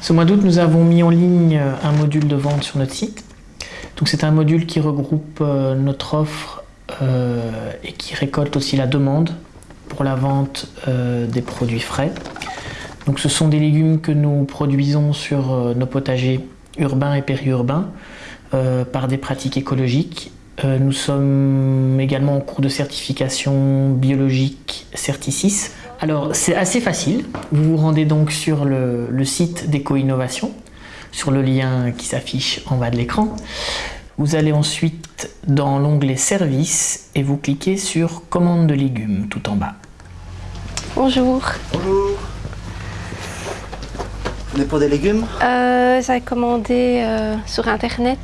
Ce mois d'août, nous avons mis en ligne un module de vente sur notre site. Donc c'est un module qui regroupe euh, notre offre euh, et qui récolte aussi la demande pour la vente euh, des produits frais. Donc ce sont des légumes que nous produisons sur nos potagers urbains et périurbains par des pratiques écologiques. nous sommes également en cours de certification biologique Certicis. Alors c'est assez facile, vous vous rendez donc sur le, le site d'Éco-Innovation sur le lien qui s'affiche en bas de l'écran. Vous allez ensuite dans l'onglet Services et vous cliquez sur Commande de légumes tout en bas. Bonjour. Bonjour. On est pour des légumes? Euh, J'ai commandé euh, sur internet.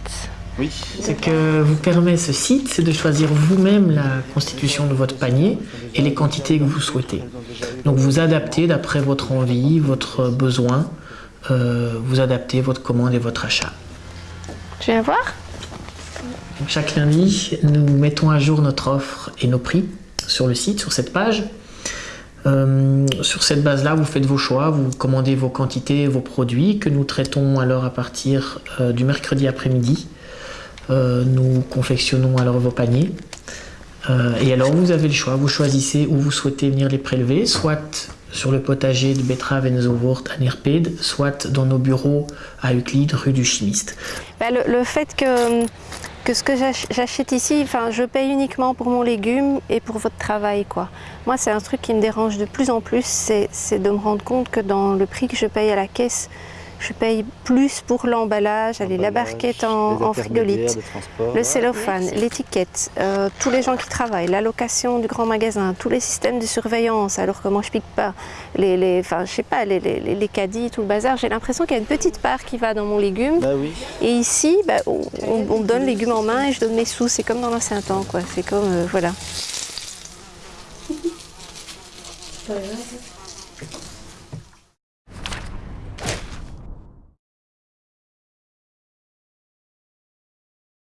Oui. Ce que vous permet ce site, c'est de choisir vous-même la constitution de votre panier et les quantités que vous souhaitez. Donc vous adaptez d'après votre envie, votre besoin, euh, vous adaptez votre commande et votre achat. Je viens voir. chaque lundi, nous mettons à jour notre offre et nos prix sur le site, sur cette page. Euh, sur cette base-là, vous faites vos choix, vous commandez vos quantités, vos produits que nous traitons alors à partir euh, du mercredi après-midi. Nous confectionnons alors vos paniers. et alors vous avez le choix, vous choisissez où vous souhaitez venir les prélever, soit sur le potager de Betrave Enzowort à Nirped, soit dans nos bureaux à Euclide, rue du Chimiste. Bah, le, fait que, que ce que j'achète ici, je paye uniquement pour mon légume et pour votre travail. Quoi. Moi, c'est un truc qui me dérange de plus en plus, c'est de me rendre compte que dans le prix que je paye à la caisse, je paye plus pour l'emballage, la barquette en, frigolite, le cellophane, l'étiquette, euh, tous les gens qui travaillent, la location du grand magasin, tous les systèmes de surveillance, alors que moi je pique pas, les, les, enfin, je sais pas, les, les, les caddies, tout le bazar, j'ai l'impression qu'il y a une petite part qui va dans mon légume. Bah oui. Et ici, bah, on, me donne le légume en main et je donne mes sous, c'est comme dans l'ancien temps, quoi. C'est comme, euh, voilà.